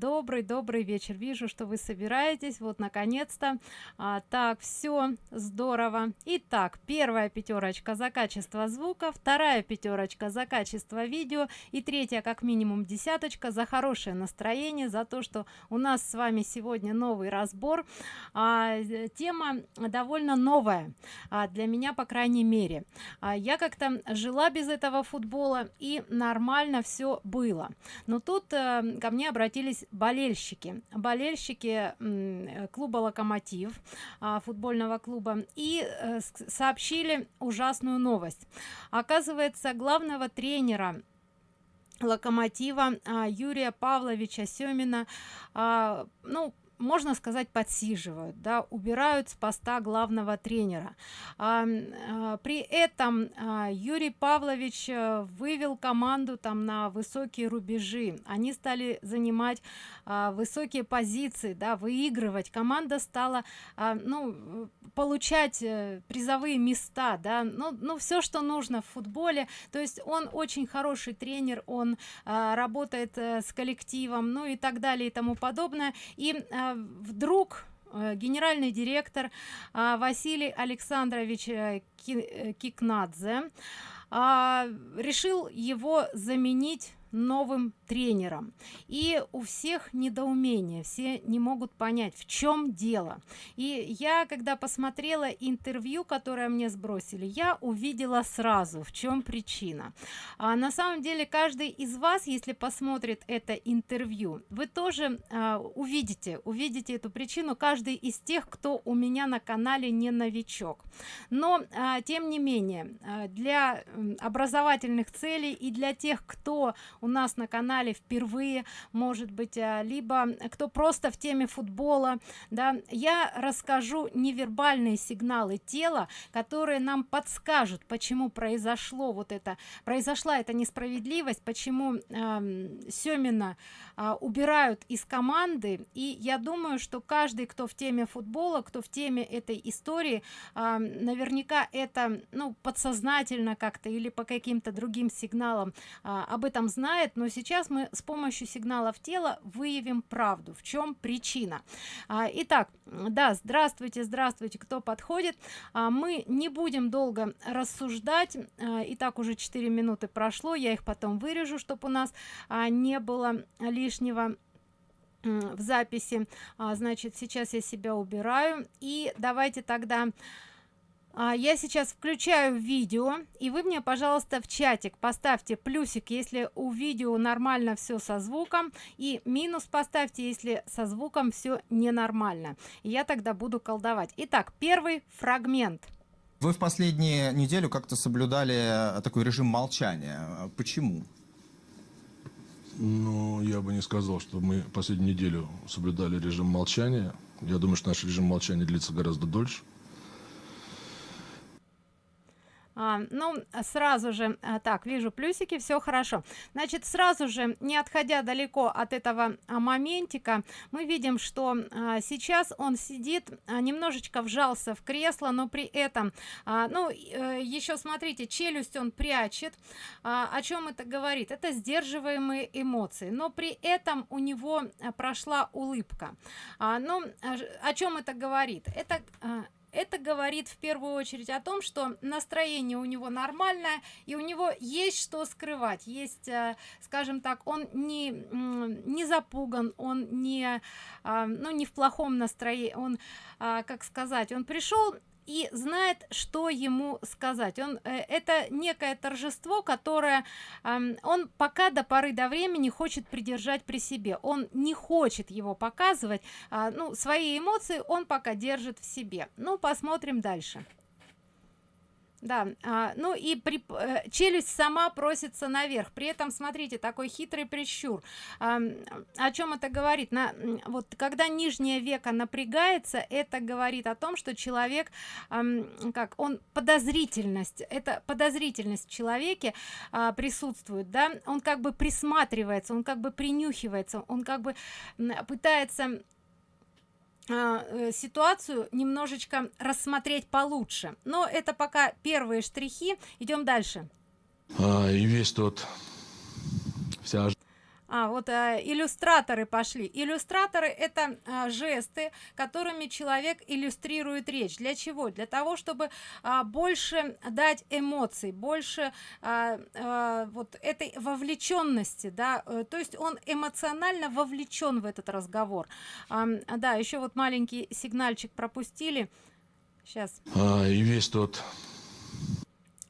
добрый добрый вечер. Вижу что вы собираетесь. Вот наконец-то. А, так все здорово. Итак первая пятерочка за качество звука вторая пятерочка за качество видео и третья как минимум десяточка за хорошее настроение за то что у нас с вами сегодня новый разбор. А, тема довольно новая а, для меня по крайней мере. А, я как-то жила без этого футбола и нормально все было. Но тут а, ко мне обратились болельщики. Болельщики клуба локомотив а, футбольного клуба и э, сообщили ужасную новость. Оказывается главного тренера локомотива а, юрия павловича семина а, ну можно сказать подсиживают да убирают с поста главного тренера. А, а, при этом а, юрий павлович а, вывел команду там на высокие рубежи. Они стали занимать а, высокие позиции да выигрывать. Команда стала а, ну получать э, призовые места да. Ну, ну все что нужно в футболе. То есть он очень хороший тренер он а, работает а, с коллективом ну и так далее и тому подобное. И а, вдруг э, генеральный директор а, василий александрович а, кикнадзе а, решил его заменить новым тренером. И у всех недоумение все не могут понять в чем дело. И я когда посмотрела интервью которое мне сбросили я увидела сразу в чем причина. А на самом деле каждый из вас если посмотрит это интервью вы тоже а, увидите увидите эту причину. Каждый из тех кто у меня на канале не новичок. Но а, тем не менее а, для образовательных целей и для тех кто у нас на канале впервые может быть а, либо кто просто в теме футбола да я расскажу невербальные сигналы тела которые нам подскажут почему произошло вот это произошла эта несправедливость почему э, семина э, убирают из команды. И я думаю что каждый кто в теме футбола кто в теме этой истории э, наверняка это ну подсознательно как-то или по каким-то другим сигналам э, об этом знает но сейчас мы с помощью сигналов тела выявим правду. В чем причина? А, итак да здравствуйте здравствуйте кто подходит? А, мы не будем долго рассуждать. А, и так уже 4 минуты прошло я их потом вырежу чтобы у нас а, не было лишнего в записи. А, значит сейчас я себя убираю. И давайте тогда я сейчас включаю видео и вы мне пожалуйста в чатик поставьте плюсик если у видео нормально все со звуком и минус поставьте если со звуком все ненормально. Я тогда буду колдовать. Итак первый фрагмент. Вы в последнюю неделю как-то соблюдали э, такой режим молчания. Почему? Ну я бы не сказал что мы последнюю неделю соблюдали режим молчания. Я думаю что наш режим молчания длится гораздо дольше а, ну сразу же а, так вижу плюсики все хорошо. Значит сразу же не отходя далеко от этого а, моментика мы видим что а, сейчас он сидит а, немножечко вжался в кресло но при этом а, ну э, еще смотрите челюсть он прячет. А, о чем это говорит? Это сдерживаемые эмоции. Но при этом у него а, прошла улыбка. А, ну о чем это говорит? Это это говорит в первую очередь о том что настроение у него нормальное и у него есть что скрывать. Есть э, скажем так он не не запуган он не э, ну не в плохом настроении он э, как сказать он пришел и знает что ему сказать. Он э, это некое торжество которое э, он пока до поры до времени хочет придержать при себе. Он не хочет его показывать э, ну свои эмоции он пока держит в себе. Ну посмотрим дальше да а, ну и при э, челюсть сама просится наверх. При этом смотрите такой хитрый прищур. А, о чем это говорит? На вот когда нижнее веко напрягается это говорит о том что человек а, как он подозрительность это подозрительность в человеке а, присутствует да. Он как бы присматривается он как бы принюхивается он как бы пытается ситуацию немножечко рассмотреть получше. Но это пока первые штрихи. Идем дальше. А, и весь тот вся А, вот э, иллюстраторы пошли. Иллюстраторы это э, жесты, которыми человек иллюстрирует речь. Для чего? Для того, чтобы э, больше дать эмоций, больше э, э, вот этой вовлеченности, да, э, то есть он эмоционально вовлечен в этот разговор. А, да, еще вот маленький сигнальчик пропустили. Сейчас. А, и весь тот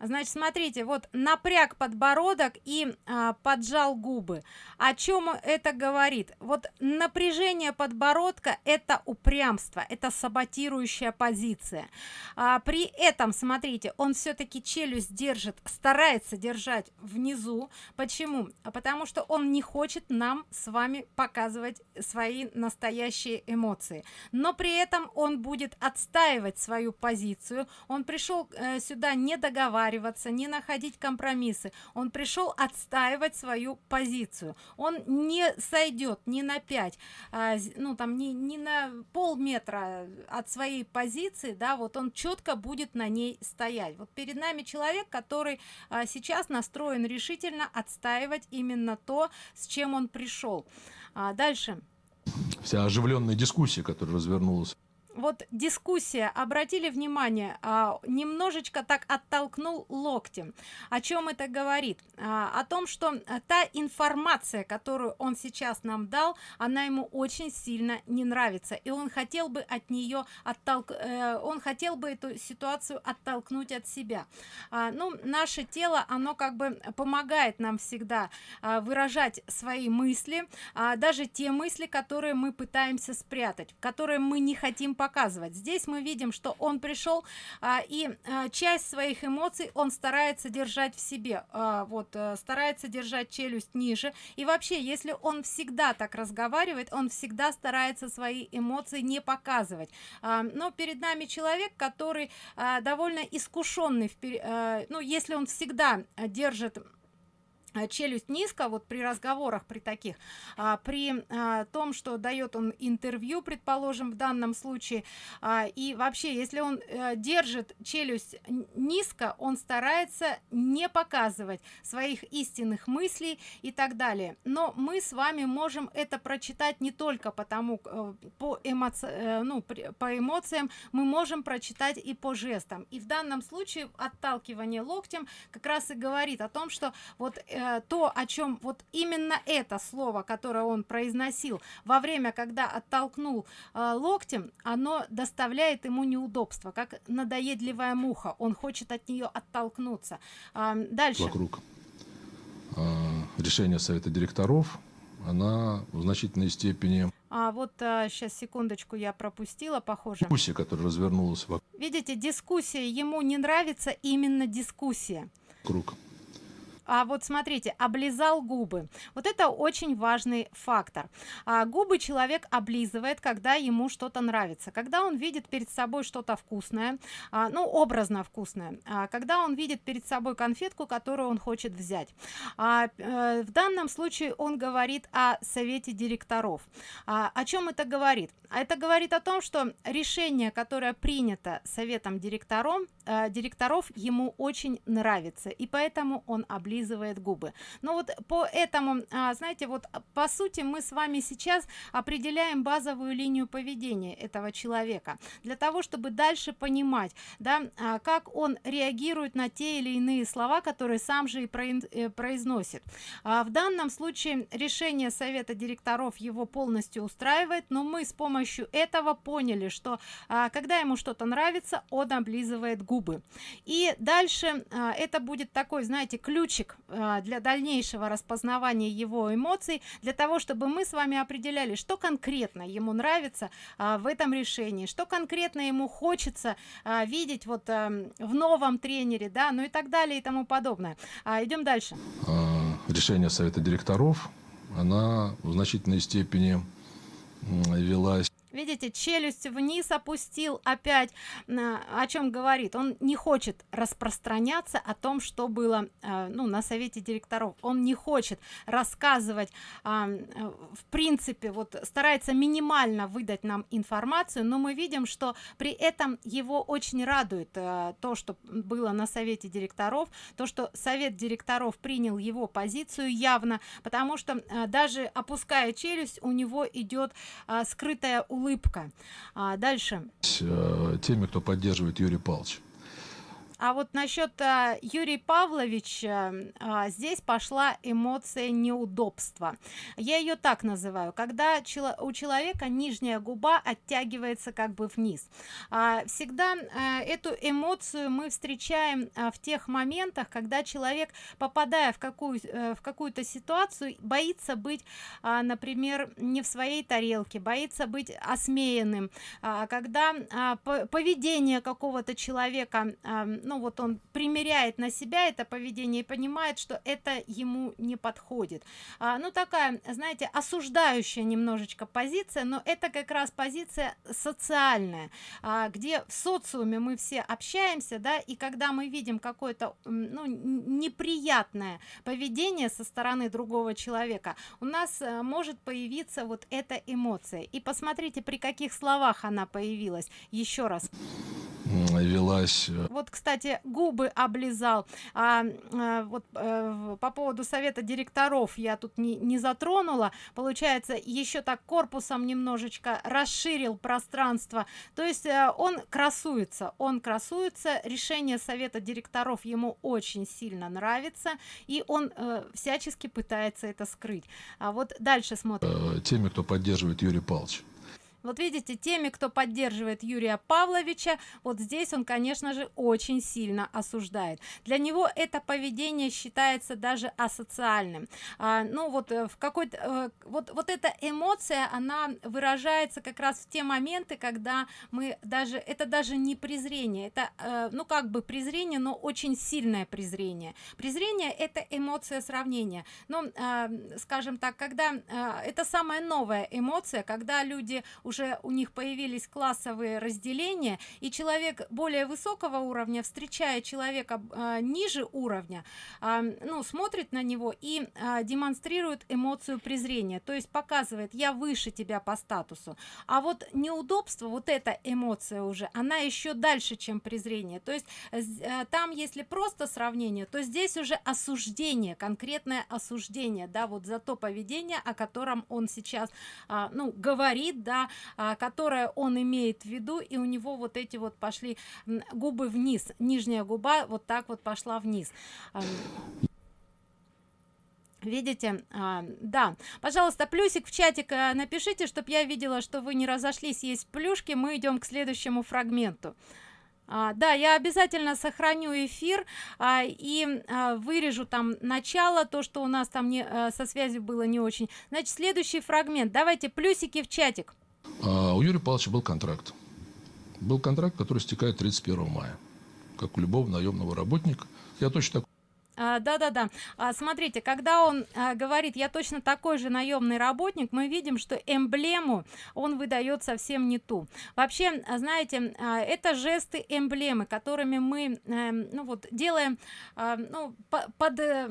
Значит, смотрите, вот напряг подбородок и а, поджал губы. О чем это говорит? Вот напряжение подбородка это упрямство, это саботирующая позиция. А, при этом, смотрите, он все-таки челюсть держит, старается держать внизу. Почему? А потому что он не хочет нам с вами показывать свои настоящие эмоции. Но при этом он будет отстаивать свою позицию. Он пришел э, сюда не договариваться договариваться, не находить компромиссы. Он пришел отстаивать свою позицию. Он не сойдет ни на 5, а, ну там не, не на полметра от своей позиции, да, вот он четко будет на ней стоять. Вот перед нами человек, который а, сейчас настроен решительно отстаивать именно то, с чем он пришел. А, дальше. Вся оживленная дискуссия, которая развернулась вот дискуссия обратили внимание а, немножечко так оттолкнул локтем. О чем это говорит? А, о том что та информация которую он сейчас нам дал она ему очень сильно не нравится. И он хотел бы от нее оттолк э, он хотел бы эту ситуацию оттолкнуть от себя. А, ну наше тело оно как бы помогает нам всегда а, выражать свои мысли а, даже те мысли которые мы пытаемся спрятать которые мы не хотим показывать. Здесь мы видим что он пришел а, и а, часть своих эмоций он старается держать в себе а, вот а, старается держать челюсть ниже. И вообще если он всегда так разговаривает он всегда старается свои эмоции не показывать. А, но перед нами человек который а, довольно искушенный в, а, ну если он всегда держит Э, челюсть низко вот при разговорах при таких а, при а, том что дает он интервью предположим в данном случае а, и вообще если он а, держит челюсть низко он старается не показывать своих истинных мыслей и так далее. Но мы с вами можем это прочитать не только потому э, по эмоци э, ну по эмоциям мы можем прочитать и по жестам. И в данном случае отталкивание локтем как раз и говорит о том что вот э, то о чем вот именно это слово которое он произносил во время когда оттолкнул э, локтем оно доставляет ему неудобства как надоедливая муха. Он хочет от нее оттолкнуться. Э, дальше. Вокруг э, решения совета директоров она в значительной степени а вот а, сейчас секундочку я пропустила похоже. дискуссия которая развернулась вокруг видите дискуссия ему не нравится именно дискуссия. Круг а вот смотрите облизал губы. Вот это очень важный фактор. А, губы человек облизывает когда ему что-то нравится. Когда он видит перед собой что-то вкусное а, ну образно вкусное а, когда он видит перед собой конфетку которую он хочет взять. А, э, в данном случае он говорит о совете директоров. А, о чем это говорит? Это говорит о том что решение которое принято советом директором э, директоров ему очень нравится и поэтому он облизывает облизывает губы. Но вот по этому а, знаете вот по сути мы с вами сейчас определяем базовую линию поведения этого человека. Для того чтобы дальше понимать да а, как он реагирует на те или иные слова которые сам же и э, произносит. А, в данном случае решение совета директоров его полностью устраивает но мы с помощью этого поняли что а, когда ему что-то нравится он облизывает губы. И дальше а, это будет такой знаете ключик ключик а, для дальнейшего распознавания его эмоций для того чтобы мы с вами определяли что конкретно ему нравится а, в этом решении что конкретно ему хочется а, видеть вот в новом тренере да ну и так далее и тому подобное. Идем дальше. Решение совета директоров она в значительной степени велась видите челюсть вниз опустил опять о чем говорит. Он не хочет распространяться о том что было э, ну на совете директоров. Он не хочет рассказывать э, в принципе вот старается минимально выдать нам информацию но мы видим что при этом его очень радует э, то что было на совете директоров то что совет директоров принял его позицию явно потому что даже опуская челюсть у него идет скрытая улыбка а, дальше. Э, теми кто поддерживает юрий павлович а вот насчет а, юрий павлович а, здесь пошла эмоция неудобства. Я ее так называю. Когда чело у человека нижняя губа оттягивается как бы вниз. А, всегда а, эту эмоцию мы встречаем а, в тех моментах когда человек попадая в какую в какую-то ситуацию боится быть а, например не в своей тарелке боится быть осмеянным. А, когда а, поведение какого-то человека а, ну вот он примеряет на себя это поведение и понимает что это ему не подходит. А, ну такая знаете осуждающая немножечко позиция но это как раз позиция социальная а, где в социуме мы все общаемся да и когда мы видим какое-то ну неприятное поведение со стороны другого человека у нас а, может появиться вот эта эмоция. И посмотрите при каких словах она появилась. Еще раз велась э, вот кстати губы облизал. А, а вот а, по поводу совета директоров я тут не, не затронула. Получается еще так корпусом немножечко расширил пространство. То есть а, он красуется он красуется. Решение совета директоров ему очень сильно нравится и он а, всячески пытается это скрыть. А вот дальше смотрим. Теми кто поддерживает юрий павлович вот видите теми кто поддерживает юрия павловича вот здесь он конечно же очень сильно осуждает. Для него это поведение считается даже асоциальным. А, ну вот э, в какой-то э, вот вот эта эмоция она выражается как раз в те моменты когда мы даже это даже не презрение это э, ну как бы презрение но очень сильное презрение. Презрение это эмоция сравнения. Но э, скажем так когда э, это самая новая эмоция когда люди уже у них появились классовые разделения и человек более высокого уровня встречая человека э, ниже уровня э, ну смотрит на него и э, демонстрирует эмоцию презрения. То есть показывает я выше тебя по статусу а вот неудобство вот эта эмоция уже она еще дальше чем презрение. То есть э, там если просто сравнение то здесь уже осуждение конкретное осуждение да вот за то поведение о котором он сейчас а, ну говорит да которое он имеет в виду и у него вот эти вот пошли губы вниз нижняя губа вот так вот пошла вниз. Видите а, да. Пожалуйста плюсик в чатик а, напишите чтобы я видела что вы не разошлись есть плюшки. Мы идем к следующему фрагменту. А, да я обязательно сохраню эфир а, и а, вырежу там начало то что у нас там не а, со связью было не очень. Значит следующий фрагмент. Давайте плюсики в чатик а у Юрия Павловича был контракт. Был контракт, который стекает 31 мая. Как у любого наемного работника. Я точно так а, да да да а, смотрите когда он а, говорит я точно такой же наемный работник мы видим что эмблему он выдает совсем не ту. Вообще а, знаете а, это жесты эмблемы которыми мы а, ну вот делаем а, ну по, под э,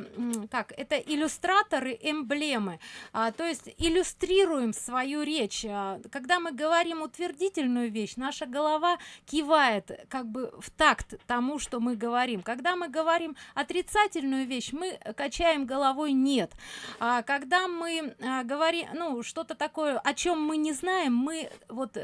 как это иллюстраторы эмблемы. А, то есть иллюстрируем свою речь. А, когда мы говорим утвердительную вещь наша голова кивает как бы в такт тому что мы говорим. Когда мы говорим отрицательно отрицательную вещь мы качаем головой нет а когда мы а, говорим ну что-то такое о чем мы не знаем мы вот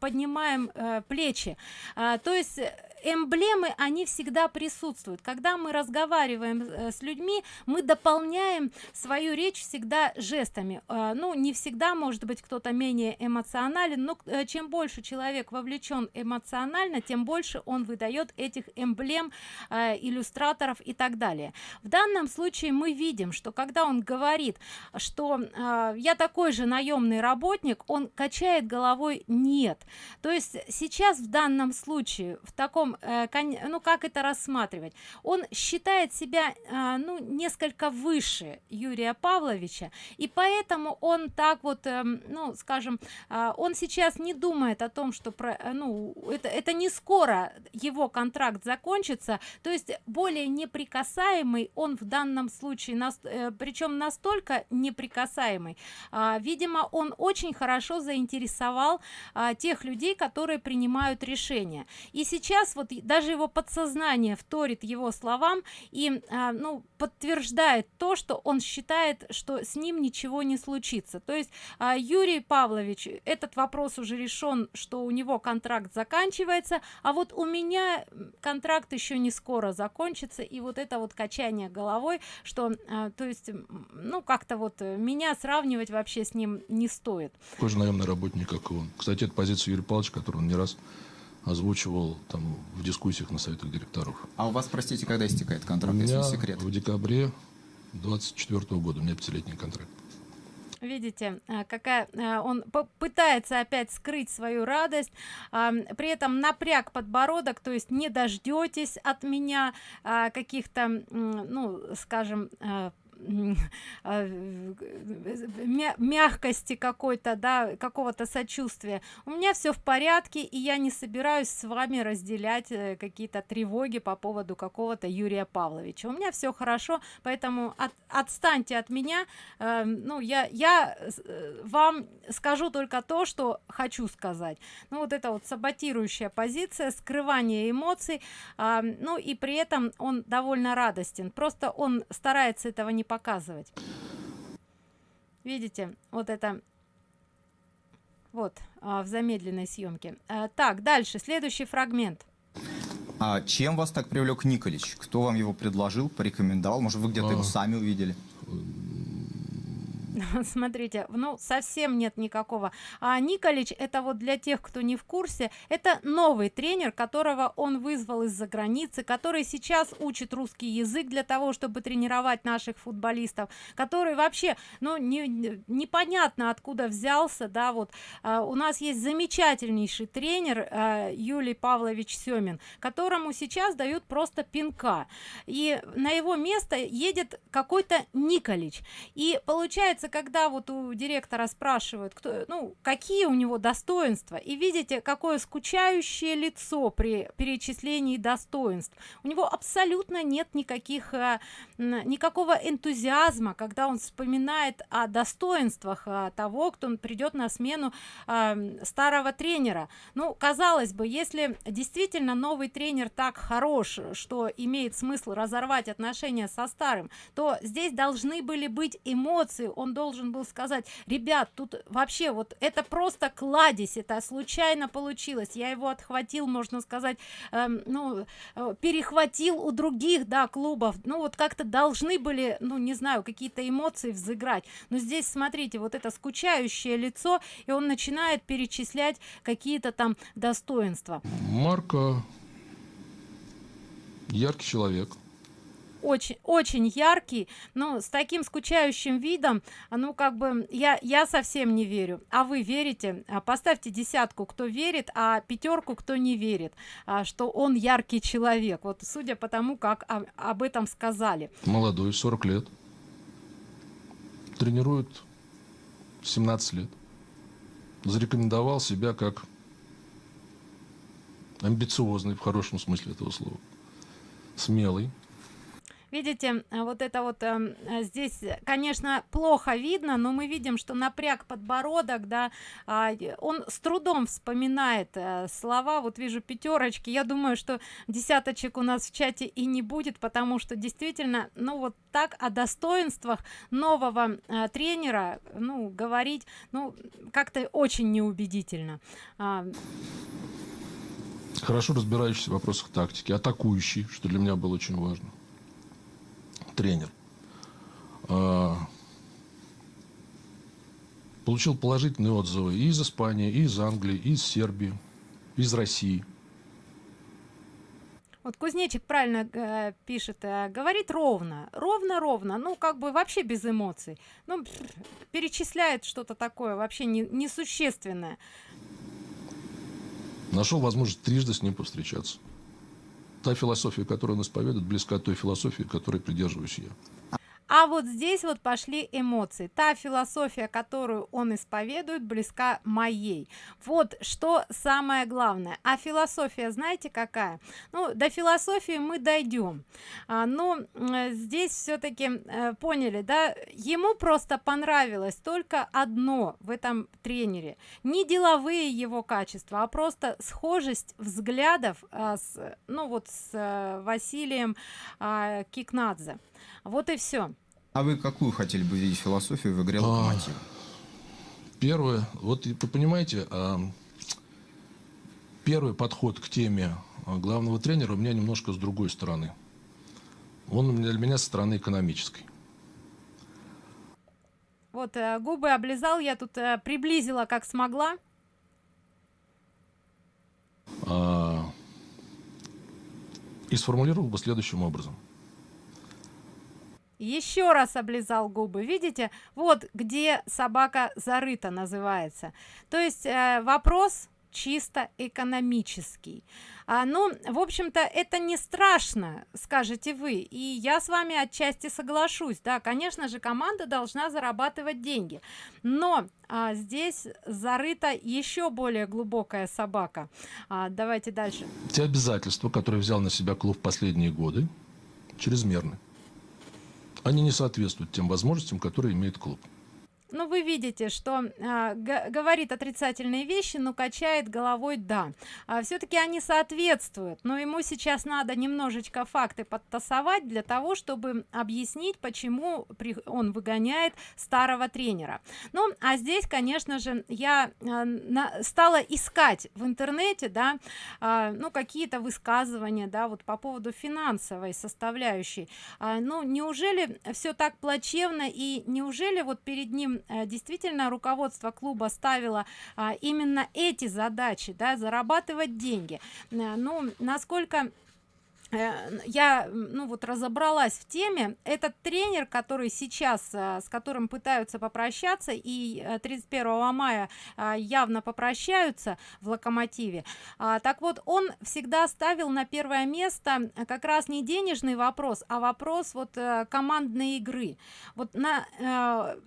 поднимаем а, плечи. А, то есть эмблемы они всегда присутствуют. Когда мы разговариваем э, с людьми мы дополняем свою речь всегда жестами. Э, ну не всегда может быть кто-то менее эмоционален но э, чем больше человек вовлечен эмоционально тем больше он выдает этих эмблем иллюстраторов и так далее. В данном случае мы видим что когда он говорит что я такой же наемный работник он качает головой нет то есть сейчас в данном случае в таком э, ну как это рассматривать? Он считает себя а, ну несколько выше юрия павловича и поэтому он так вот эм, ну скажем он сейчас не думает о том что про э, ну это это не скоро его контракт закончится то есть более неприкасаемый он в данном случае нас э, причем настолько неприкасаемый видимо он очень хорошо заинтересовал тех людей которые принимают решения. И сейчас вот даже его подсознание вторит его словам и а, ну подтверждает то что он считает что с ним ничего не случится. То есть а, юрий павлович этот вопрос уже решен что у него контракт заканчивается а вот у меня контракт еще не скоро закончится и вот это вот качание головой что а, то есть ну как-то вот меня сравнивать вообще с ним не стоит. Такой наемный работник как и он. Кстати это позиция юрия павловича которую он не раз озвучивал там в дискуссиях на советах директоров А у вас, простите, когда истекает контракт, у если меня не секрет? в декабре 24 года у меня пятилетний контракт видите а, какая а, он пытается опять скрыть свою радость а, при этом напряг подбородок то есть не дождетесь от меня каких-то ну скажем мягкости какой-то да какого-то сочувствия. У меня все в порядке и я не собираюсь с вами разделять э, какие-то тревоги по поводу какого-то юрия павловича. У меня все хорошо поэтому от, отстаньте от меня. Э, ну я я э, вам скажу только то что хочу сказать. Ну вот это вот саботирующая позиция скрывание эмоций э, ну и при этом он довольно радостен. Просто он старается этого не показывать видите вот это вот а, в замедленной съемке. А, так дальше следующий фрагмент. А чем вас так привлек николич? Кто вам его предложил порекомендовал? Может вы где-то А. его сами увидели смотрите ну совсем нет никакого. А николич это вот для тех кто не в курсе это новый тренер которого он вызвал из-за границы который сейчас учит русский язык для того чтобы тренировать наших футболистов который вообще ну не, непонятно откуда взялся да вот. А, у нас есть замечательнейший тренер а, юлий павлович семин которому сейчас дают просто пинка. И на его место едет какой-то николич. И получается когда вот у директора спрашивают кто ну какие у него достоинства и видите какое скучающее лицо при перечислении достоинств. У него абсолютно нет никаких н- никакого энтузиазма когда он вспоминает о достоинствах э, того кто придет на смену э, старого тренера. Ну казалось бы если действительно новый тренер так хорош что имеет смысл разорвать отношения со старым то здесь должны были быть эмоции. Он должен был сказать ребят тут вообще вот это просто кладезь это случайно получилось я его отхватил можно сказать эм, ну э, перехватил у других да клубов. Ну вот как-то должны были ну не знаю какие-то эмоции взыграть. Но здесь смотрите вот это скучающее лицо и он начинает перечислять какие-то там достоинства. Марко яркий человек очень очень яркий но с таким скучающим видом ну как бы я я совсем не верю. А вы верите? А, поставьте десятку кто верит а пятерку кто не верит а, что он яркий человек. Вот судя по тому как об этом сказали. Молодой 40 лет. Тренирует 17 лет. Зарекомендовал себя как амбициозный в хорошем смысле этого слова. Смелый видите а, вот это вот эм, э, здесь конечно плохо видно но мы видим что напряг подбородок да и он с трудом вспоминает э, слова. Вот вижу пятерочки я думаю что десяточек у нас в чате и не будет потому что действительно ну вот так о достоинствах нового э, тренера ну говорить ну как-то очень неубедительно. А, хорошо разбирающийся в вопросах тактики атакующий что для меня было очень важно тренер. А, получил положительные отзывы и из испании и из англии и из сербии из россии. Вот кузнечик правильно э, пишет, э, говорит ровно, ровно, ровно, ну как бы вообще без эмоций, ну перечисляет что-то такое вообще не, несущественное. нашел возможность трижды с ним повстречаться та философия, которую он исповедует, близка той философии, которой придерживаюсь я. А вот здесь вот пошли эмоции. Та философия, которую он исповедует, близка моей. Вот что самое главное. А философия, знаете, какая? Ну, до философии мы дойдем. А, но э, здесь все-таки э, поняли, да, ему просто понравилось только одно в этом тренере. Не деловые его качества, а просто схожесть взглядов а, с, ну вот с а, Василием а, Кикнадзе. Вот и все. А вы какую хотели бы видеть философию в игре «Локомотив»? Первое, вот вы понимаете, а, первый подход к теме а, главного тренера у меня немножко с другой стороны. Он для меня со стороны экономической. Вот э, губы облизал, я тут э, приблизила как смогла. А, и сформулировал бы следующим образом еще раз облизал губы. Видите вот где собака зарыта называется. То есть э, вопрос чисто экономический. А, ну в общем-то это не страшно скажете вы. И я с вами отчасти соглашусь. Да конечно же команда должна зарабатывать деньги. Но а, здесь зарыта еще более глубокая собака. А, давайте дальше. Те обязательства которые взял на себя клуб в последние годы чрезмерны они не соответствуют тем возможностям, которые имеет клуб ну вы видите что а, говорит отрицательные вещи но качает головой да а, все-таки они соответствуют но ему сейчас надо немножечко факты подтасовать для того чтобы объяснить почему при, он выгоняет старого тренера. Ну а здесь конечно же я а, на, стала искать в интернете да а, ну какие-то высказывания да вот по поводу финансовой составляющей. А, ну неужели все так плачевно и неужели вот перед ним Э, действительно руководство клуба ставило а, именно эти задачи да зарабатывать деньги. Э, ну насколько Э, я ну вот разобралась в теме. Этот тренер который сейчас э, с которым пытаются попрощаться и 31 э, мая явно попрощаются в локомотиве а, так вот он всегда ставил на первое место как раз не денежный вопрос а вопрос вот командной игры. Вот на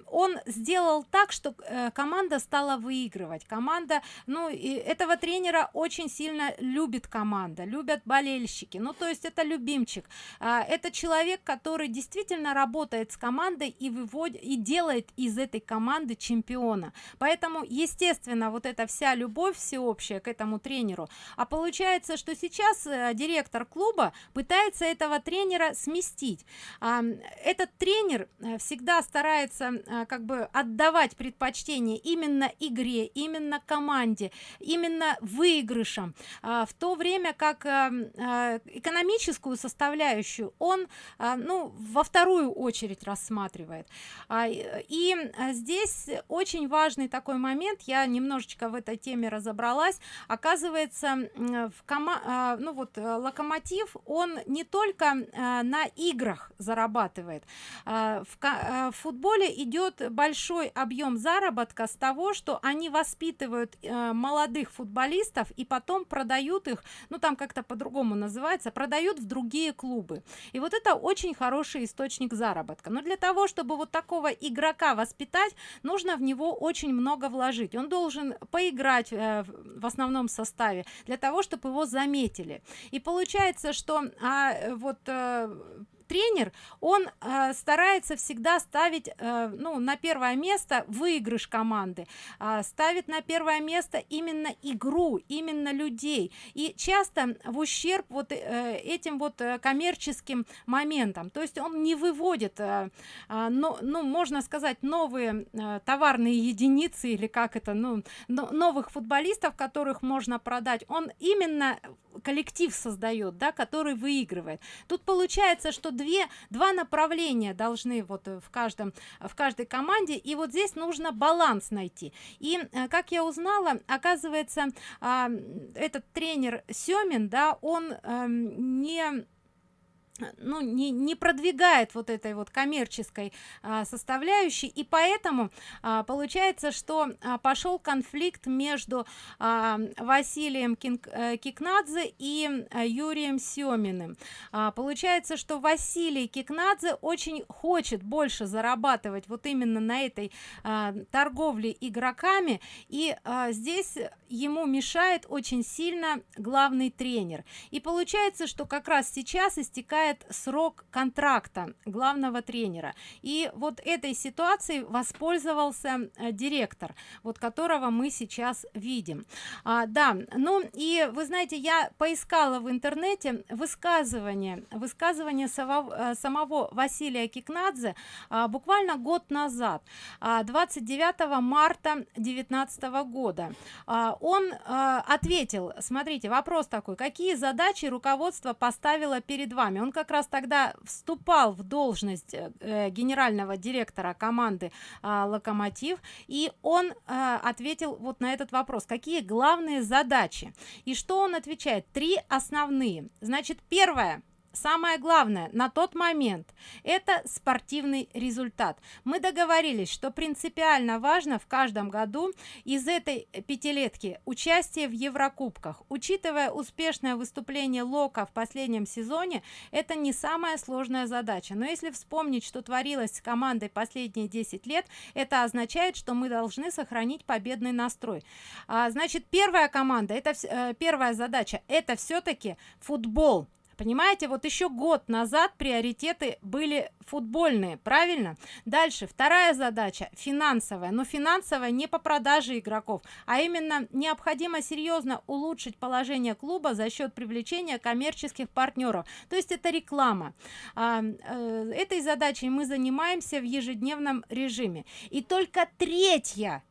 он сделал так что команда стала выигрывать. Команда ну и этого тренера очень сильно любит команда любят болельщики. Ну то есть это любимчик. А, это человек который действительно работает с командой и выводит и делает из этой команды чемпиона. Поэтому естественно вот эта вся любовь всеобщая к этому тренеру. А получается что сейчас э, директор клуба пытается этого тренера сместить. А, этот тренер э, всегда старается а, как бы отдавать предпочтение именно игре именно команде именно выигрышам. А, в то время как а, а, экономическую составляющую он а, ну во вторую очередь рассматривает. А, и а, здесь очень важный такой момент я немножечко в этой теме разобралась. Оказывается в кома ну вот э, локомотив он не только на играх зарабатывает. В, футболе идет большой объем заработка с того что они воспитывают э, молодых футболистов и потом продают их ну там как-то по-другому называется в другие клубы. И вот это очень хороший источник заработка. Но для того чтобы вот такого игрока воспитать нужно в него очень много вложить. Он должен поиграть э, в основном составе для того чтобы его заметили. И получается что а, вот э, тренер он э, старается всегда ставить э, ну на первое место выигрыш команды э, ставит на первое место именно игру именно людей. И часто в ущерб вот э, этим вот э, коммерческим моментам. То есть он не выводит э, э, но ну можно сказать новые э, товарные единицы или как это ну но, новых футболистов которых можно продать. Он именно коллектив создает да который выигрывает. Тут получается что две два направления должны вот э, в каждом в каждой команде. И вот здесь нужно баланс найти. И э, как я узнала оказывается этот тренер семин да он эм, не ну не, не продвигает вот этой вот коммерческой а, составляющей. И поэтому а, получается что а, пошел конфликт между а, василием Кинг, а, кикнадзе и а, юрием семиным. А, получается что василий кикнадзе очень хочет больше зарабатывать вот именно на этой а, торговле игроками. И а, здесь ему мешает очень сильно главный тренер. И получается что как раз сейчас истекает истекает срок контракта главного тренера. И вот этой ситуацией воспользовался э, директор вот которого мы сейчас видим. А, да ну и вы знаете я поискала в интернете высказывание высказывание самого, э, самого василия кикнадзе а, буквально год назад а, 29 марта 19 года. А, он а, ответил смотрите вопрос такой какие задачи руководство поставило перед вами? Он как раз тогда вступал в должность э, генерального директора команды э, локомотив и он э, ответил вот на этот вопрос какие главные задачи и что он отвечает? Три основные. Значит первое самое главное на тот момент это спортивный результат. Мы договорились что принципиально важно в каждом году из этой пятилетки участие в еврокубках. Учитывая успешное выступление лока в последнем сезоне это не самая сложная задача. Но если вспомнить что творилось с командой последние 10 лет это означает что мы должны сохранить победный настрой. А, значит первая команда это э, первая задача это все-таки футбол понимаете вот еще год назад приоритеты были футбольные правильно? Дальше вторая задача финансовая. Но финансовая не по продаже игроков а именно необходимо серьезно улучшить положение клуба за счет привлечения коммерческих партнеров то есть это реклама. А, э, этой задачей мы занимаемся в ежедневном режиме. И только третья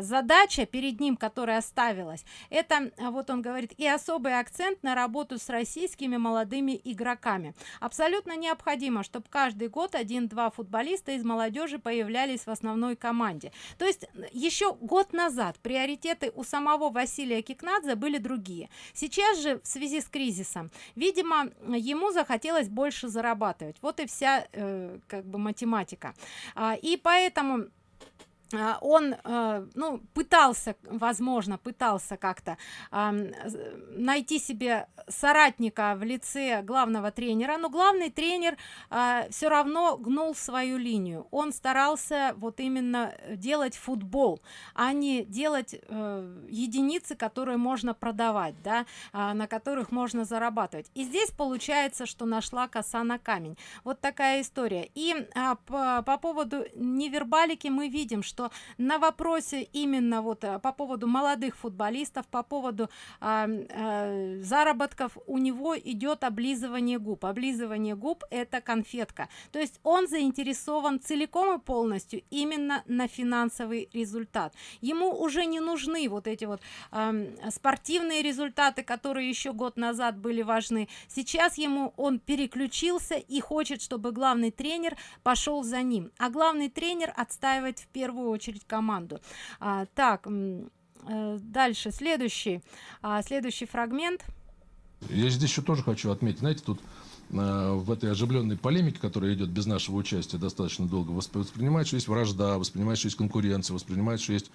задача перед ним которая оставилась это а, вот он говорит и особый акцент на работу с российскими молодыми игроками. Абсолютно необходимо чтобы каждый год один-два футболиста из молодежи появлялись в основной команде то есть еще год назад приоритеты у самого василия кикнадзе были другие. Сейчас же в связи с кризисом видимо ему захотелось больше зарабатывать. Вот и вся э, как бы математика. А, и поэтому а, он э, ну пытался возможно пытался как-то найти себе соратника в лице главного тренера но главный тренер а, все равно гнул свою линию. Он старался вот именно делать футбол а не делать э, единицы которые можно продавать да а, на которых можно зарабатывать. И здесь получается что нашла коса на камень. Вот такая история. И по, по поводу невербалики мы видим что что на вопросе именно вот э, по поводу молодых футболистов по поводу а, а, заработков у него идет облизывание губ. Облизывание губ это конфетка. То есть он заинтересован целиком и полностью именно на финансовый результат. Ему уже не нужны вот эти вот а, спортивные результаты которые еще год назад были важны. Сейчас ему он переключился и хочет чтобы главный тренер пошел за ним. А главный тренер отстаивает в первую очередь команду. А, так э, дальше следующий. А, следующий фрагмент. Я здесь еще тоже хочу отметить знаете тут э, в этой оживленной полемике, которая идет без нашего участия достаточно долго, воспринимает, что есть вражда, воспринимает, что есть конкуренция, воспринимает, что есть...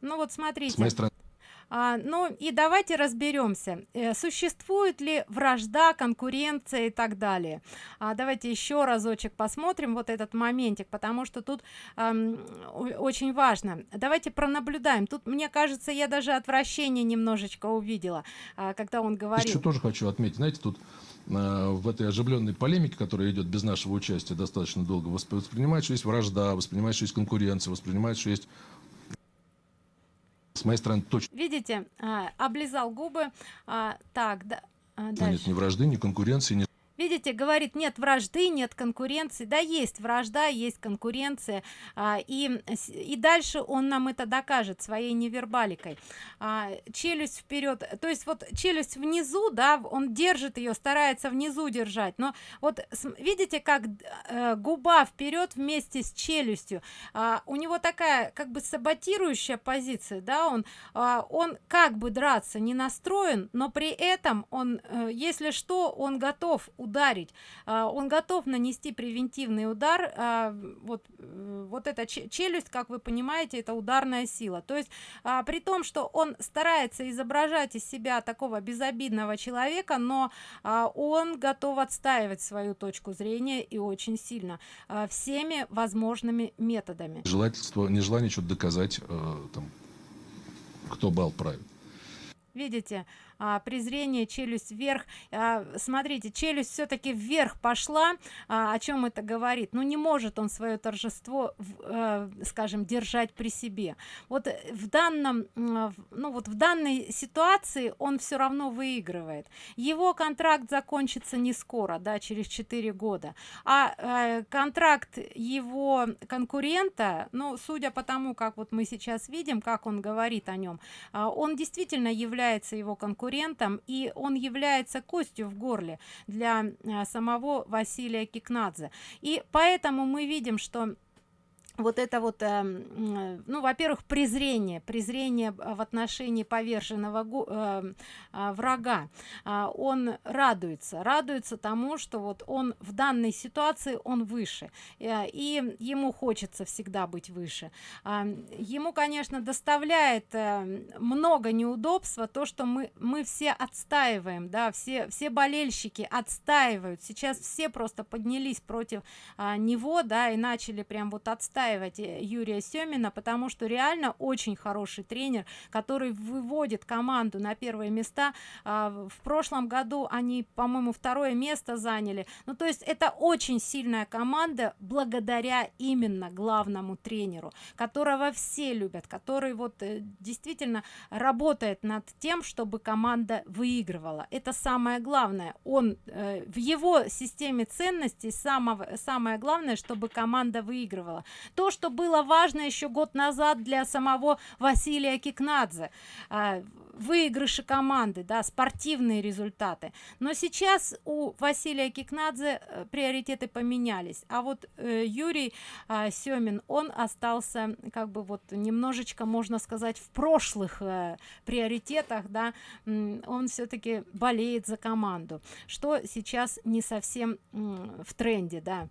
Ну вот смотрите. С моей стороны а, ну и давайте разберемся э, существует ли вражда конкуренция и так далее. А, давайте еще разочек посмотрим вот этот моментик потому что тут эм, очень важно. Давайте пронаблюдаем. Тут мне кажется я даже отвращение немножечко увидела а, когда он говорил. еще тоже хочу отметить. Знаете тут э, в этой оживленной полемике, которая идет без нашего участия достаточно долго, воспринимает, что есть вражда, воспринимает, что есть конкуренция, воспринимает, что есть с моей стороны точно. Видите, а, облизал губы. А, так, да. А, нет ни вражды, ни конкуренции, ни видите говорит нет вражды нет конкуренции. Да есть вражда есть конкуренция. А, и и дальше он нам это докажет своей невербаликой. А, челюсть вперед. То есть вот челюсть внизу да он держит ее старается внизу держать. Но вот видите как э, губа вперед вместе с челюстью. А, у него такая как бы саботирующая позиция да он а, он как бы драться не настроен но при этом он э, если что он готов ударить ударить. А, он готов нанести превентивный удар а, вот вот эта челюсть как вы понимаете это ударная сила. То есть а, при том что он старается изображать из себя такого безобидного человека но он готов отстаивать свою точку зрения и очень сильно всеми возможными методами. Желательство нежелание что-то доказать э, там, кто бал правит видите а, презрение челюсть вверх. А, смотрите челюсть все-таки вверх пошла а, о чем это говорит? Ну не может он свое торжество а, скажем держать при себе. Вот в данном ну вот в данной ситуации он все равно выигрывает. Его контракт закончится не скоро да через 4 года. А, а контракт его конкурента ну судя по тому как вот мы сейчас видим как он говорит о нем а, он действительно является его конкурентом конкурентом и он является костью в горле для э, самого василия кикнадзе. И поэтому мы видим что вот это вот э, ну во-первых презрение презрение в отношении поверженного э, э, врага. Э, он радуется радуется тому что вот он в данной ситуации он выше э, и ему хочется всегда быть выше. Э, ему конечно доставляет э, много неудобства то что мы мы все отстаиваем да все все болельщики отстаивают. Сейчас все просто поднялись против э, него да и начали прям вот отстаивать отстаивать э, Юрия Семина, потому что реально очень хороший тренер, который выводит команду на первые места. А, в прошлом году они, по-моему, второе место заняли. Ну, то есть это очень сильная команда благодаря именно главному тренеру, которого все любят, который вот э, действительно работает над тем, чтобы команда выигрывала. Это самое главное. Он э, в его системе ценностей самого, самое главное, чтобы команда выигрывала то что было важно еще год назад для самого василия кикнадзе. А, выигрыши команды да спортивные результаты. Но сейчас у василия кикнадзе э, приоритеты поменялись. А вот э, юрий э, семин он остался как бы вот немножечко можно сказать в прошлых э, приоритетах да. Он все-таки болеет за команду что сейчас не совсем в тренде да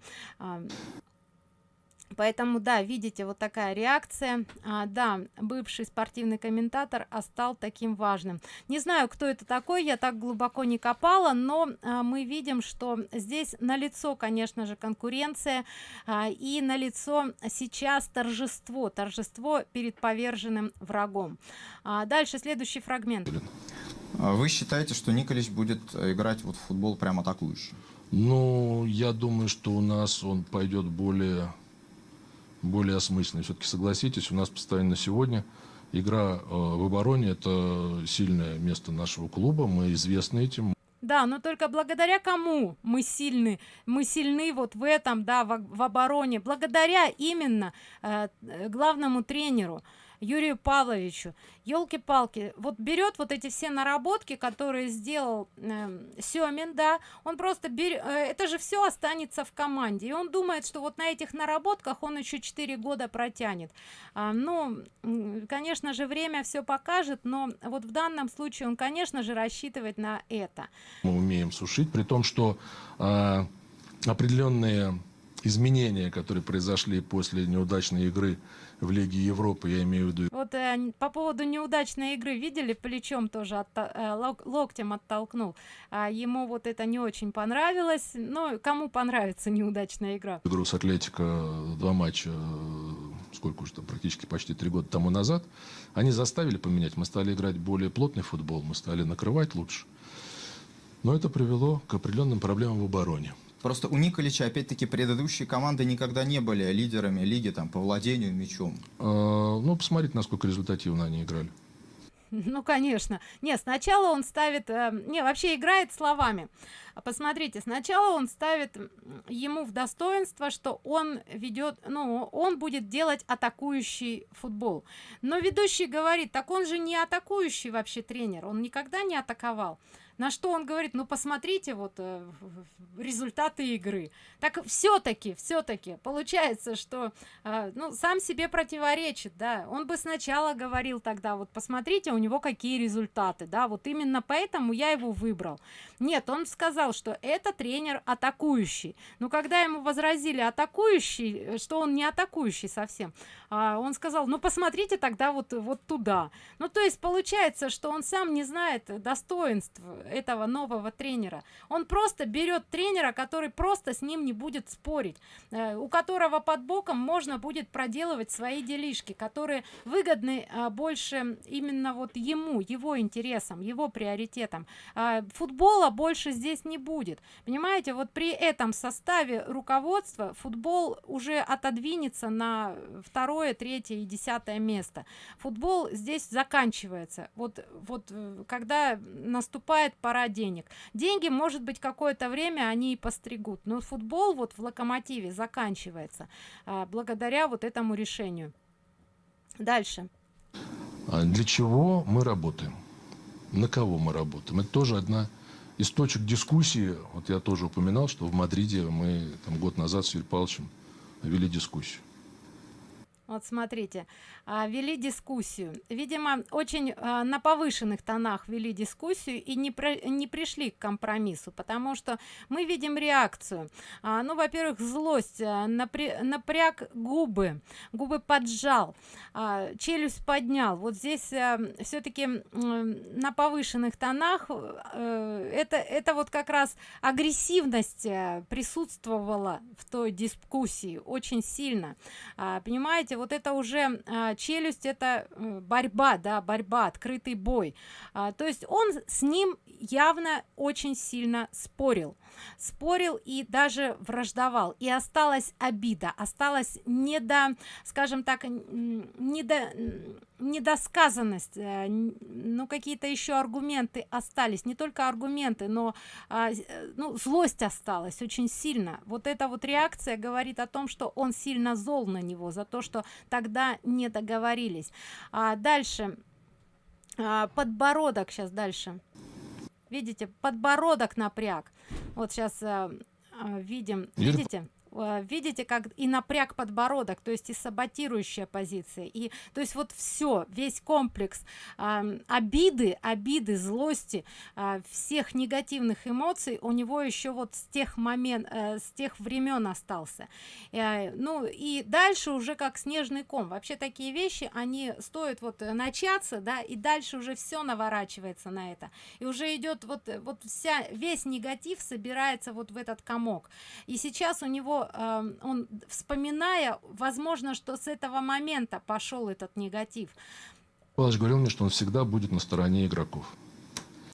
поэтому да видите вот такая реакция. А, да бывший спортивный комментатор а стал таким важным. Не знаю кто это такой я так глубоко не копала но а, мы видим что здесь на лицо конечно же конкуренция а, и на лицо сейчас торжество торжество перед поверженным врагом. А, дальше следующий фрагмент. А вы считаете что николич будет играть вот в футбол прямо атакующий? Ну я думаю что у нас он пойдет более более осмысленный. Все-таки согласитесь, у нас постоянно сегодня игра э, в обороне – это сильное место нашего клуба, мы известны этим. Да, но только благодаря кому мы сильны? Мы сильны вот в этом, да, в, в обороне, благодаря именно э, главному тренеру. Юрию Павловичу. Елки-палки, вот берет вот эти все наработки, которые сделал э, Семин, да, он просто берет, э, это же все останется в команде. И он думает, что вот на этих наработках он еще 4 года протянет. А, ну, конечно же, время все покажет, но вот в данном случае он, конечно же, рассчитывает на это. Мы умеем сушить, при том, что э, определенные изменения, которые произошли после неудачной игры в Лиге Европы, я имею в виду. Вот э, по поводу неудачной игры, видели, плечом тоже от, э, лок, локтем оттолкнул. А ему вот это не очень понравилось. Но кому понравится неудачная игра? Игру с Атлетико, два матча, э, сколько уже там, практически почти три года тому назад, они заставили поменять. Мы стали играть более плотный футбол, мы стали накрывать лучше. Но это привело к определенным проблемам в обороне. Просто у Николича, опять-таки, предыдущие команды никогда не были лидерами лиги там, по владению мячом. А, ну, посмотрите, насколько результативно они играли. Ну, конечно. Не, сначала он ставит... Э, не, вообще играет словами. Посмотрите, сначала он ставит ему в достоинство, что он ведет... Ну, он будет делать атакующий футбол. Но ведущий говорит, так он же не атакующий вообще тренер. Он никогда не атаковал. На что он говорит ну посмотрите вот э, результаты игры так все-таки все-таки получается что э, ну сам себе противоречит да. Он бы сначала говорил тогда вот посмотрите у него какие результаты да вот именно поэтому я его выбрал нет он сказал что это тренер атакующий но когда ему возразили атакующий что он не атакующий совсем а, он сказал ну посмотрите тогда вот вот туда ну то есть получается что он сам не знает достоинств этого нового тренера. Он просто берет тренера который просто с ним не будет спорить э, у которого под боком можно будет проделывать свои делишки которые выгодны э, больше именно вот ему его интересам его приоритетам. Э, футбола больше здесь не будет. Понимаете вот при этом составе руководства футбол уже отодвинется на второе третье и десятое место. Футбол здесь заканчивается. Вот вот э, когда наступает пора денег. Деньги может быть какое-то время они и постригут но футбол вот в локомотиве заканчивается а, благодаря вот этому решению. Дальше. А для чего мы работаем? На кого мы работаем? Это тоже одна из точек дискуссии. Вот я тоже упоминал что в мадриде мы там год назад с юрием павловичем вели дискуссию вот смотрите а, вели дискуссию. Видимо очень а, на повышенных тонах вели дискуссию и не про, не пришли к компромиссу потому что мы видим реакцию. А, ну во-первых злость а, напря напряг губы губы поджал челюсть поднял. Вот здесь все-таки на повышенных тонах а, это это вот как раз агрессивность а, присутствовала в той дискуссии очень сильно. Понимаете вот это уже а, челюсть это э, борьба да борьба открытый бой. А, то есть он с ним явно очень сильно спорил. Спорил и даже враждовал. И осталась обида осталась не до скажем так не до недосказанность э, ну какие-то еще аргументы остались. Не только аргументы но а, ну злость осталась очень сильно. Вот эта вот реакция говорит о том что он сильно зол на него за то что тогда не договорились. А дальше а, подбородок сейчас дальше. Видите подбородок напряг. Вот сейчас а, видим. Видите? Э, видите как и напряг подбородок то есть и саботирующая позиция. И то есть вот все весь комплекс э, обиды обиды злости э, всех негативных эмоций у него еще вот с тех момент э, с тех времен остался. Э, ну и дальше уже как снежный ком. Вообще такие вещи они стоят вот начаться да и дальше уже все наворачивается на это. И уже идет вот вот вся весь негатив собирается вот в этот комок. И сейчас у него э, он вспоминая возможно что с этого момента пошел этот негатив. Павлович говорил мне что он всегда будет на стороне игроков.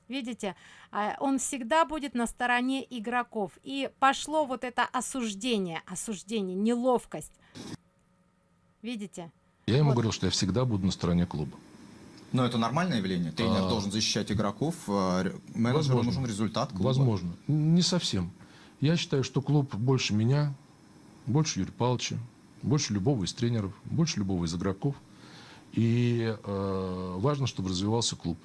Видите а, он всегда будет на стороне игроков. И пошло вот это осуждение осуждение неловкость. Видите? Я ему вот. говорил что я всегда буду на стороне клуба. Но это нормальное явление. Тренер а... должен защищать игроков а, менеджеру нужен результат клуба. возможно. Не совсем я считаю, что клуб больше меня, больше Юрия Павловича, больше любого из тренеров, больше любого из игроков. И э, важно, чтобы развивался клуб.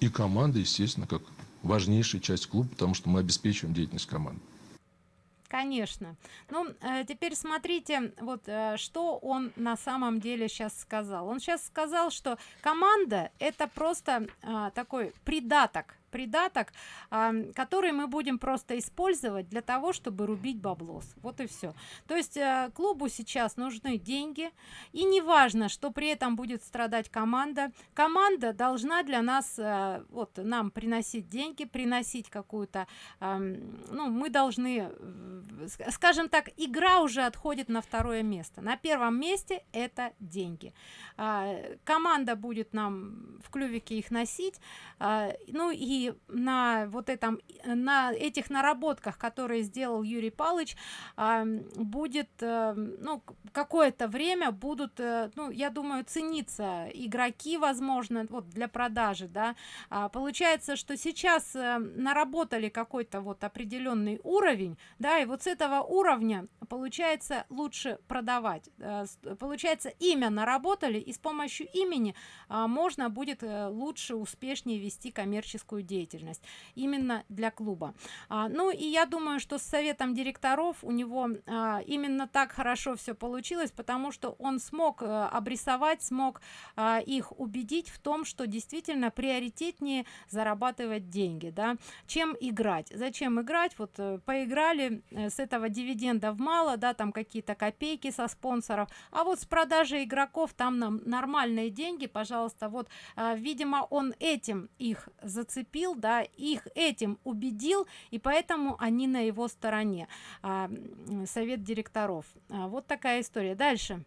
И команда, естественно, как важнейшая часть клуба, потому что мы обеспечиваем деятельность команды. Конечно. Ну, э, теперь смотрите, вот э, что он на самом деле сейчас сказал. Он сейчас сказал, что команда это просто э, такой придаток придаток, который мы будем просто использовать для того, чтобы рубить баблос. Вот и все. То есть э, клубу сейчас нужны деньги, и неважно, что при этом будет страдать команда. Команда должна для нас, э, вот нам приносить деньги, приносить какую-то, ну, мы должны, э, скажем так, игра уже отходит на второе место. На первом месте это деньги. А, команда будет нам в клювике их носить, а, ну и на вот этом на этих наработках которые сделал юрий палыч будет э, ну какое-то время будут э, ну я думаю цениться игроки возможно вот для продажи да. А, получается что сейчас э, наработали какой-то вот определенный уровень да и вот с этого уровня получается лучше продавать получается имя наработали и с помощью имени а, можно будет лучше успешнее вести коммерческую деятельность деятельность именно для клуба. А, ну и я думаю что с советом директоров у него а, именно так хорошо все получилось потому что он смог а, обрисовать смог а, их убедить в том что действительно приоритетнее зарабатывать деньги да. Чем играть? Зачем играть? Вот э, поиграли э, с этого дивидендов мало да там какие-то копейки со спонсоров а вот с продажи игроков там нам нормальные деньги пожалуйста. Вот а, видимо он этим их зацепил да их этим убедил и поэтому они на его стороне а, совет директоров а, вот такая история дальше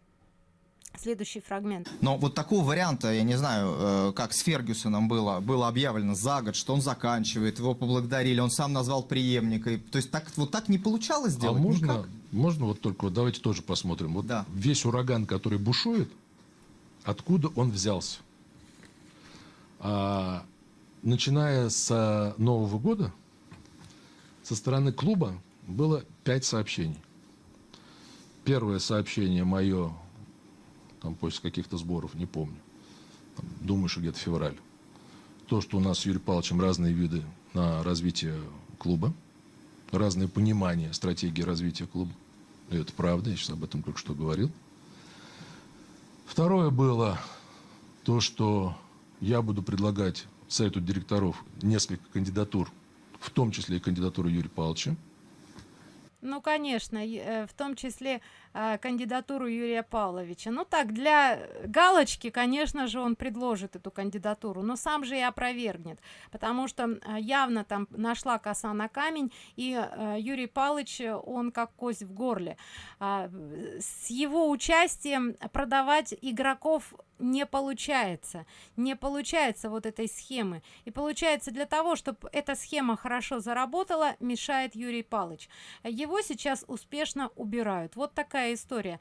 следующий фрагмент Но вот такого варианта, я не знаю, э, как с Фергюсоном было, было объявлено за год, что он заканчивает, его поблагодарили, он сам назвал преемника. И- То есть так, вот так не получалось А сделать? можно, Никак? можно вот только, вот давайте тоже посмотрим. Вот Да. весь ураган, который бушует, откуда он взялся? А, начиная с Нового года, со стороны клуба было пять сообщений. Первое сообщение мое, там после каких-то сборов, не помню. Там, думаю, что где-то февраль. То, что у нас с Юрием Павловичем разные виды на развитие клуба, разное понимание стратегии развития клуба. И это правда, я сейчас об этом только что говорил. Второе было то, что я буду предлагать Совету директоров несколько кандидатур, в том числе и кандидатуру Юрия Павловича. Ну, конечно, э, в том числе кандидатуру Юрия Павловича. Ну так, для галочки, конечно же, он предложит эту кандидатуру, но сам же и опровергнет, потому что э, явно там нашла коса на камень, и э, Юрий Павлович, э, он как кость в горле. А, э, с его участием продавать игроков не получается не получается вот этой схемы и получается для того чтобы эта схема хорошо заработала мешает юрий палыч его сейчас успешно убирают вот такая история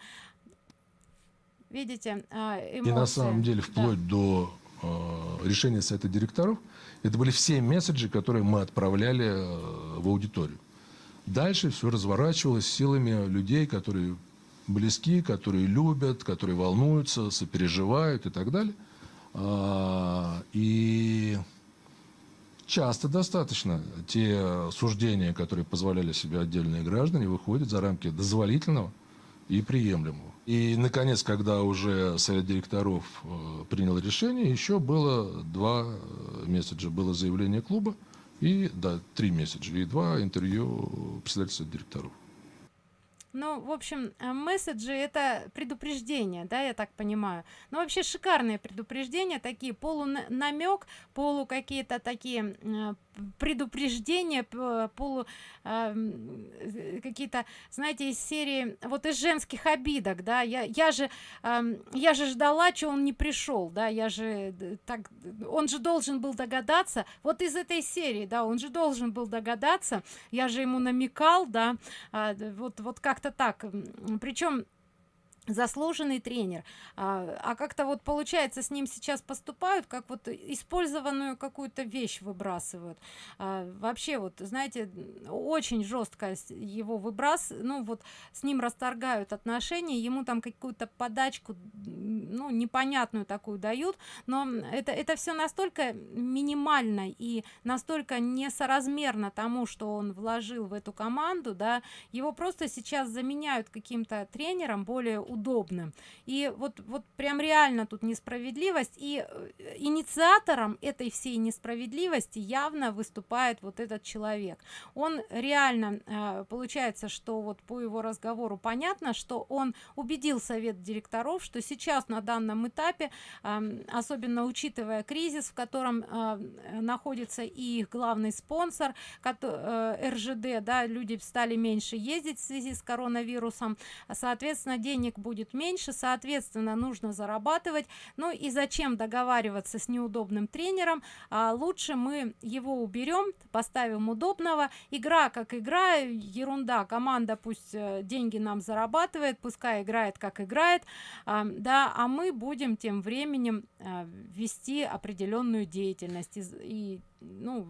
видите а, И на эмоции. самом деле, Да. вплоть до э, решения Совета директоров, это были все месседжи, которые мы отправляли э, в аудиторию. Дальше все разворачивалось силами людей, которые близки, которые любят, которые волнуются, сопереживают и так далее. А, И часто достаточно те суждения, которые позволяли себе отдельные граждане, выходят за рамки дозволительного и приемлемого. И, наконец, когда уже совет директоров э, принял решение, еще было два э, месседжа. Было заявление клуба и, да, три месседжа и два интервью председателя директоров. Ну, в общем, э, месседжи это предупреждение, да, я так понимаю. Ну, вообще шикарные предупреждения, такие полунамек, полу какие-то такие предупреждения, полу э, э, какие-то, знаете, из серии, вот из женских обидок, да, я, я же, эм, я же ждала, что он не пришел, да, я же д- так, он же должен был догадаться, вот из этой серии, да, он же должен был догадаться, я же ему намекал, да, д- вот, вот как-то так. Причем заслуженный тренер. А, а как-то вот получается с ним сейчас поступают как вот использованную какую-то вещь выбрасывают. А, вообще вот знаете очень жестко его выбрас ну вот с ним расторгают отношения ему там какую-то подачку ну непонятную такую дают но это это все настолько минимально и настолько несоразмерно тому что он вложил в эту команду да его просто сейчас заменяют каким-то тренером более удобным и вот вот прям реально тут несправедливость. И э, инициатором этой всей несправедливости явно выступает вот этот человек. Он реально э, получается что вот по его разговору понятно что он убедил совет директоров что сейчас на данном этапе ам, особенно учитывая кризис в котором э, находится и их главный спонсор э, ржд да люди стали меньше ездить в связи с коронавирусом. Соответственно денег будет меньше соответственно нужно зарабатывать. Ну и зачем договариваться с неудобным тренером? А, лучше мы его уберем поставим удобного. Игра как игра ерунда. Команда пусть э, деньги нам зарабатывает пускай играет как играет. А, да а мы будем тем временем а, вести определенную деятельность. И, и, ну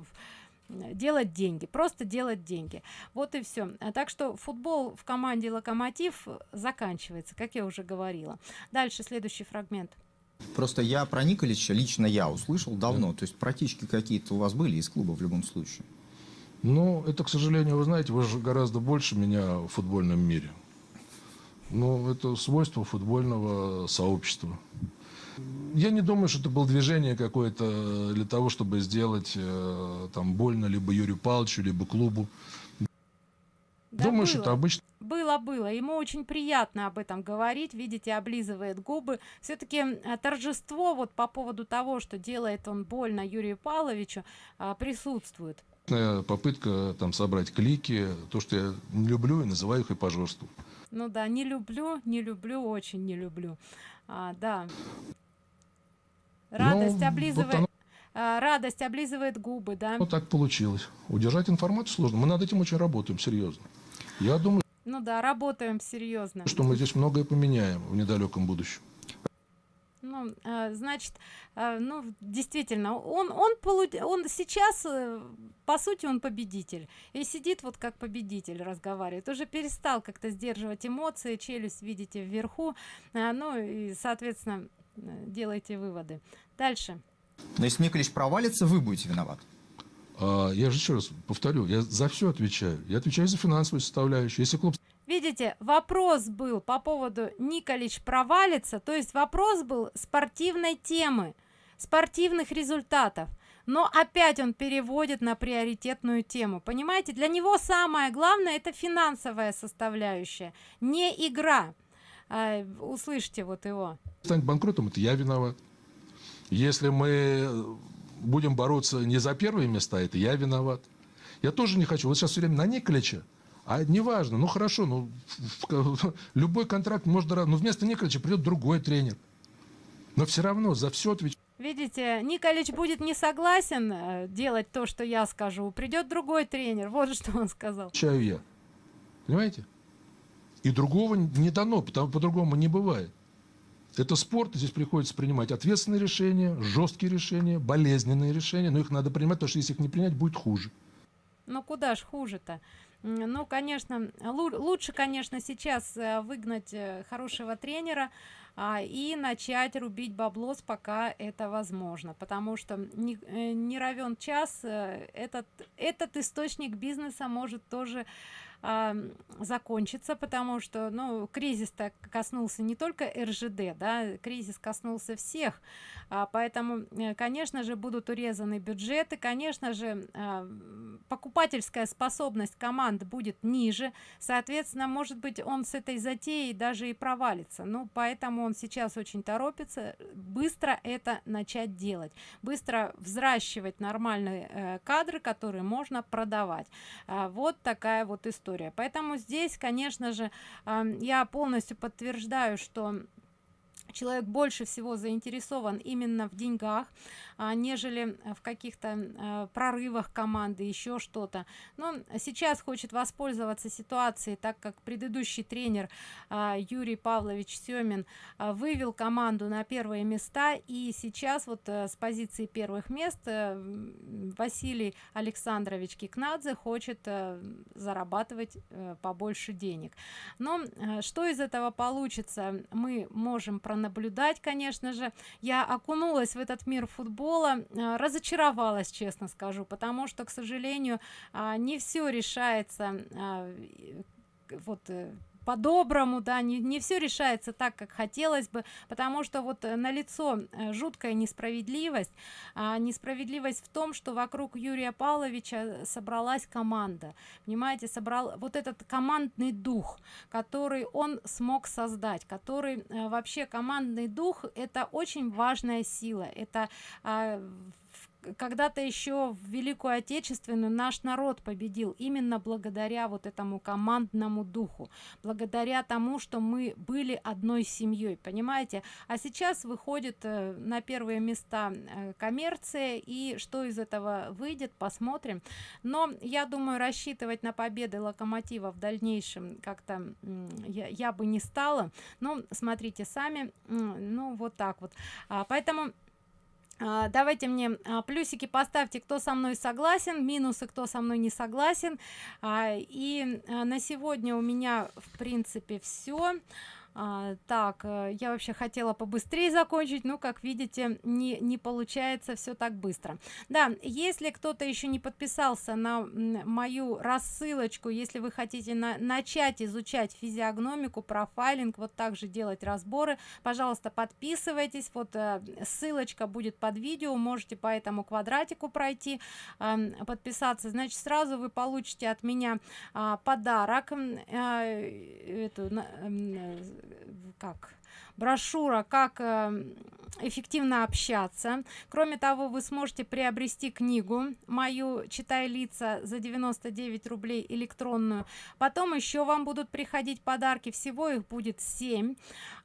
делать деньги просто делать деньги вот и все так что футбол в команде локомотив заканчивается как я уже говорила дальше следующий фрагмент Просто я про Николича, лично я услышал давно. То есть протечки какие-то у вас были из клуба в любом случае. Ну, это, к сожалению, вы знаете, вы же гораздо больше меня в футбольном мире. Ну, это свойство футбольного сообщества. Я не думаю, что это было движение какое-то для того, чтобы сделать э, там больно либо Юрию Павловичу, либо клубу. Да думаю, что было. это обычно Было, было. Ему очень приятно об этом говорить. Видите, облизывает губы. Все-таки торжество вот по поводу того, что делает он больно Юрию Павловичу, а, присутствует. попытка там собрать клики, то, что я не люблю и называю их и пожорству. Ну да, не люблю, не люблю, очень не люблю. А, да. Радость Ну, вот облизывает, оно- а, радость облизывает губы, да. Ну, так получилось. Удержать информацию сложно. Мы над этим очень работаем, серьезно. Я думаю, Ну да, работаем серьезно. что мы здесь многое поменяем в недалеком будущем. Ну, а, значит, а, ну, действительно, он, он, полу- он сейчас, э, по сути, он победитель. И сидит вот как победитель, разговаривает. Уже перестал как-то сдерживать эмоции, челюсть, видите, вверху. Ну, и, соответственно, делайте выводы. Дальше. Но если Николич провалится, вы будете виноваты. А, я же еще раз повторю, я за все отвечаю. Я отвечаю за финансовую составляющую. Если клуб Видите, вопрос был по поводу Николич провалится, то есть вопрос был спортивной темы, спортивных результатов. Но опять он переводит на приоритетную тему. Понимаете, для него самое главное это финансовая составляющая, не игра. А, услышьте вот его. станет банкротом, это я виноват. Если мы будем бороться не за первые места, это я виноват. Я тоже не хочу. Вот сейчас все время на Николича, а неважно, ну хорошо, ну любой контракт может, но вместо Николича придет другой тренер. Но все равно за все отвечаю. Видите, Николич будет не согласен э, делать то, что я скажу. Придет другой тренер. Вот что он сказал. отвечаю я. Понимаете? И другого не дано, потому по-другому не бывает. Это спорт, здесь приходится принимать ответственные решения, жесткие решения, болезненные решения, но их надо принимать, потому что если их не принять, будет хуже. Ну куда ж хуже-то? Ну, конечно, лу- лучше, конечно, сейчас э, выгнать э, хорошего тренера а, и начать рубить баблос, пока это возможно. Потому что не, э, не равен час, этот, этот источник бизнеса может тоже м, закончиться, потому что, ну, кризис-то коснулся не только РЖД, да, кризис коснулся всех, а, поэтому, э, конечно же, будут урезаны бюджеты, конечно же, м, покупательская способность команд будет ниже, соответственно, может быть, он с этой затеей даже и провалится. Ну, поэтому он сейчас очень торопится быстро это начать делать, быстро взращивать нормальные э, кадры, которые можно продавать. А, вот такая вот история. Поэтому здесь, конечно же, я полностью подтверждаю, что человек больше всего заинтересован именно в деньгах, а, нежели в каких-то э, прорывах команды, еще что-то. Но сейчас хочет воспользоваться ситуацией, так как предыдущий тренер а, Юрий Павлович Семин а, вывел команду на первые места, и сейчас вот э, с позиции первых мест м, Василий Александрович Кикнадзе хочет э, зарабатывать э, побольше денег. Но э, что из этого получится, мы можем пронаблюдать, конечно же. Я окунулась в этот мир футбола, э, разочаровалась, честно скажу, потому что, к сожалению, а, не все решается а, вот э, по-доброму, да, не, не все решается так, как хотелось бы, потому что вот на лицо жуткая несправедливость, а, несправедливость в том, что вокруг Юрия Павловича собралась команда, понимаете, собрал вот этот командный дух, который он смог создать, который э, вообще командный дух это очень важная сила, это а, в- когда-то еще в Великую Отечественную наш народ победил именно благодаря вот этому командному духу, благодаря тому, что мы были одной семьей, понимаете? А сейчас выходит э, на первые места э, коммерция, и что из этого выйдет, посмотрим. Но я думаю, рассчитывать на победы Локомотива в дальнейшем как-то я, я бы не стала. Ну, смотрите сами, ну вот так вот. А, поэтому Давайте мне а, плюсики поставьте, кто со мной согласен, минусы, кто со мной не согласен. А, И а, на сегодня у меня, в принципе, все. А, так, э, я вообще хотела побыстрее закончить, но, как видите, не, не получается все так быстро. Да, если кто-то еще не подписался на мою рассылочку, если вы хотите на, начать изучать физиогномику, профайлинг, вот так же делать разборы, пожалуйста, подписывайтесь. Вот э, ссылочка будет под видео, можете по этому квадратику пройти, э, подписаться. Значит, сразу вы получите от меня э, подарок. Э, эту, как брошюра как э, эффективно общаться. Кроме того вы сможете приобрести книгу мою читай лица за 99 рублей электронную потом еще вам будут приходить подарки всего их будет 7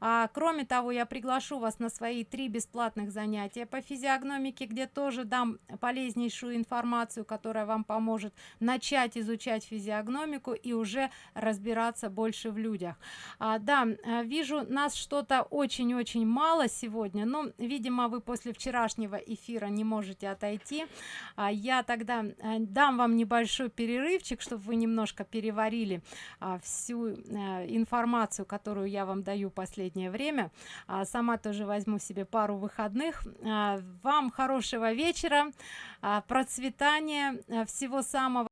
а, кроме того я приглашу вас на свои три бесплатных занятия по физиогномике где тоже дам полезнейшую информацию которая вам поможет начать изучать физиогномику и уже разбираться больше в людях. А, да э, вижу нас что-то очень-очень мало сегодня но видимо вы после вчерашнего эфира не можете отойти. А, я тогда э, дам вам небольшой перерывчик чтобы вы немножко переварили а, всю а, информацию которую я вам даю последнее время. А, сама тоже возьму себе пару выходных. А, вам хорошего вечера а, процветания а, всего самого